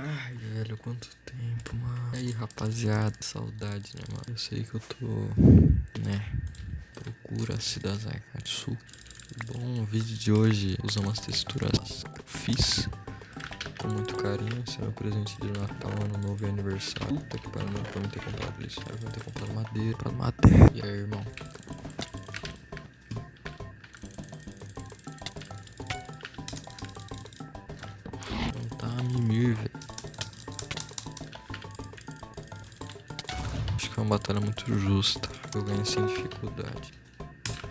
Ai, velho, quanto tempo, mano. E aí, rapaziada, saudade, né, mano? Eu sei que eu tô, né, procura-se da Zaikatsu. Bom, o vídeo de hoje usa umas texturas que eu fiz com muito carinho. Esse é meu presente de Natal, Ano Novo e aniversário. Puta que pariu, não pra mim ter comprado isso. Era pra ter comprado madeira, comprado madeira. E aí, irmão? É uma batalha muito justa. Eu ganhei sem dificuldade.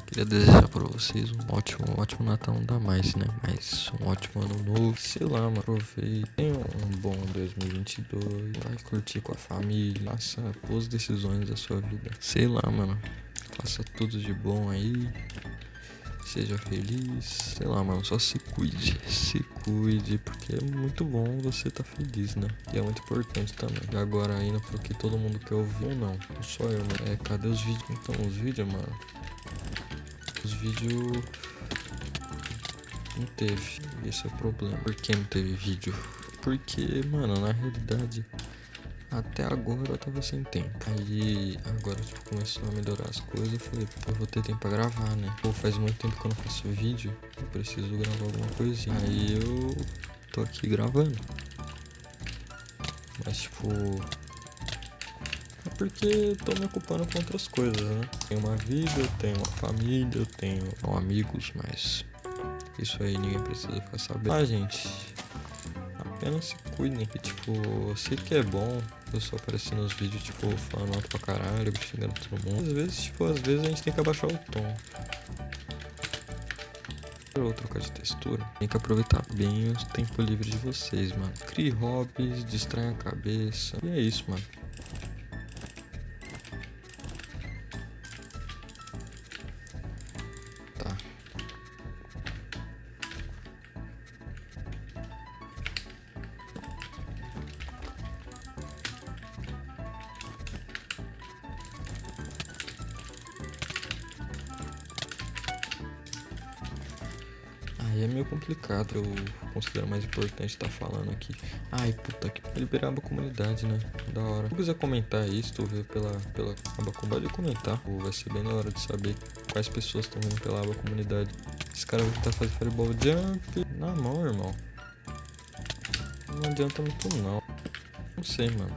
Queria desejar pra vocês um ótimo, um ótimo Natal, não dá mais, né? Mas um ótimo ano novo. Sei lá, mano. Aproveitem um bom 2022. Vai curtir com a família. Faça boas decisões da sua vida. Sei lá, mano. Faça tudo de bom aí. Seja feliz. Sei lá, mano. Só se cuide. Se cuide. Porque é muito bom você tá feliz, né? E é muito importante também. E agora indo pro que todo mundo quer ouvir ou não. Só eu, mano. É, cadê os vídeos? Então, os vídeos, mano. Os vídeos. Não teve. Esse é o problema. Por que não teve vídeo? Porque, mano, na realidade. Até agora eu tava sem tempo. Aí agora tipo, começou a melhorar as coisas. Eu falei, pô, eu vou ter tempo pra gravar, né? Pô, faz muito tempo que eu não faço vídeo. Eu preciso gravar alguma coisinha. Aí eu tô aqui gravando. Mas tipo. É porque tô me ocupando com outras coisas, né? Tenho uma vida, eu tenho uma família, eu tenho amigos, mas. Isso aí ninguém precisa ficar sabendo. Ah, gente. Apenas se cuidem. E, tipo, eu sei que é bom eu só aparecer nos vídeos, tipo, falando alto pra caralho, xingando todo mundo. Às vezes, tipo, às vezes a gente tem que abaixar o tom. Ou trocar de textura. Tem que aproveitar bem o tempo livre de vocês, mano. Crie hobbies, distraia a cabeça. E é isso, mano. Aí é meio complicado, eu considero mais importante estar falando aqui. Ai, puta que liberar a comunidade, né? Da hora. Se quiser comentar isso, tu vê pela, pela aba comunidade, comentar. Pô, vai ser bem da hora de saber quais pessoas estão vendo pela aba comunidade. Esse cara vai tentar fazer fireball jump na mão, irmão. Não adianta muito não. Não sei, mano.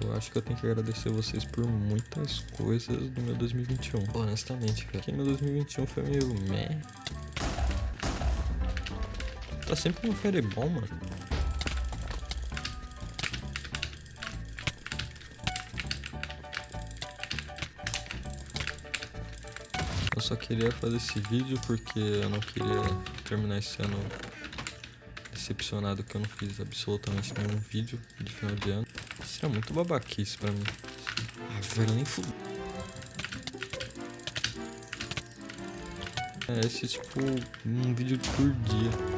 Eu acho que eu tenho que agradecer vocês por muitas coisas do meu 2021. Honestamente, cara. Porque meu 2021 foi meio meh. Tá sempre no fireball, mano. Eu só queria fazer esse vídeo porque eu não queria terminar esse ano decepcionado que eu não fiz absolutamente nenhum vídeo de final de ano. Isso é muito babaquice pra mim. Ah, velho, nem fudeu. É, esse tipo um vídeo por dia.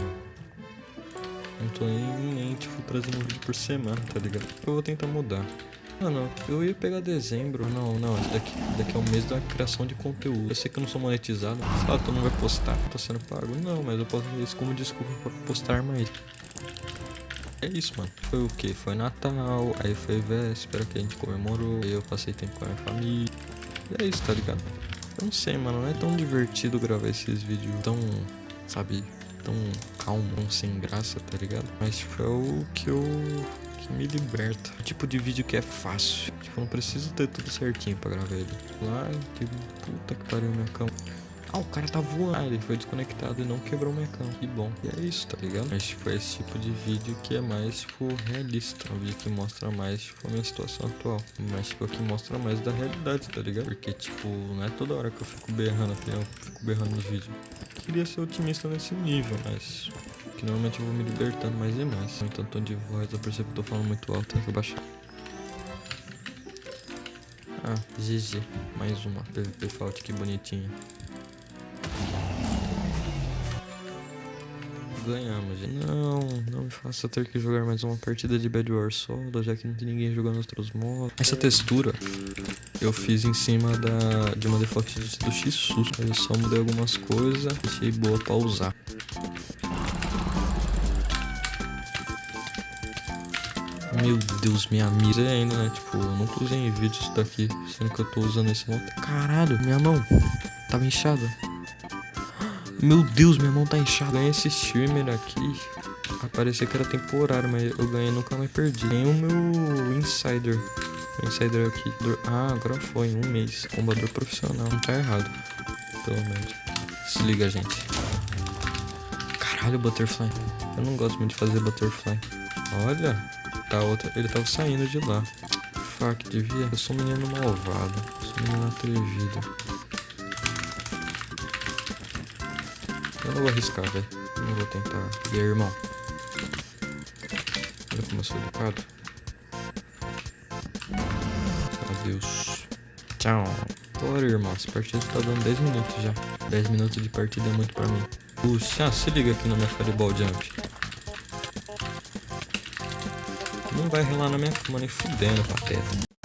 Não tô nem, nem tipo trazendo um vídeo por semana, tá ligado? Eu vou tentar mudar. Mano, eu ia pegar dezembro. Não, não, daqui, daqui é o mês da criação de conteúdo. Eu sei que eu não sou monetizado. Ah, tu não vai postar, tô sendo pago. Não, mas eu posso usar isso como desculpa pra postar mais. É isso, mano. Foi o que? Foi Natal, aí foi véspera que a gente comemorou. Aí eu passei tempo com a minha família. E é isso, tá ligado? Eu não sei, mano. Não é tão divertido gravar esses vídeos tão, sabe, tão calmo, sem graça, tá ligado? Mas tipo, é o que eu que me liberta. O tipo de vídeo que é fácil. Tipo, não preciso ter tudo certinho pra gravar ele. Lá, tipo, puta que pariu minha cama. Ah, o cara tá voando. Ah, ele foi desconectado e não quebrou minha cama. Que bom. E é isso, tá ligado? Mas, tipo, é esse tipo de vídeo que é mais, tipo, realista. Um vídeo que mostra mais, tipo, a minha situação atual. Mas, tipo, que mostra mais da realidade, tá ligado? Porque, tipo, não é toda hora que eu fico berrando, assim, eu fico berrando nos vídeos. Queria ser otimista nesse nível, mas que normalmente eu vou me libertando mais e mais. Então, tom de voz, eu percebo que eu tô falando muito alto, tem que baixar. Ah, GG. Mais uma. PVP Fault, que bonitinha. Ganhamos. Não, não me faça ter que jogar mais uma partida de Bad War solo, já que não tem ninguém jogando outros modos. Essa textura eu fiz em cima da, de uma default do X-Sus. Eu só mudei algumas coisas, deixei boa pra usar. Meu Deus, minha mira é ainda, né? Tipo, eu nunca usei em vídeo isso daqui, sendo que eu tô usando esse monte. Caralho, minha mão tava inchada. Meu Deus, minha mão tá inchada. Ganhei esse streamer aqui. Parecia que era temporário, mas eu ganhei nunca mais perdi. Tem o meu Insider. Insider aqui. Ah, agora foi, um mês. Combador profissional. Não tá errado. Pelo menos. Se liga, gente. Caralho, Butterfly. Eu não gosto muito de fazer Butterfly. Olha, tá outra. Ele tava saindo de lá. Fuck, devia. Eu sou um menino malvado. Eu sou um menino atrevido. Eu não vou arriscar, velho. Não vou tentar. E aí, irmão? Olha como eu sou educado. Adeus. Tchau. Bora, irmão. Essa partida tá dando 10 minutos já. 10 minutos de partida é muito pra mim. Puxa, ah, se liga aqui na minha Fireball Jump. Não vai relar na minha cama nem fudendo, pateta.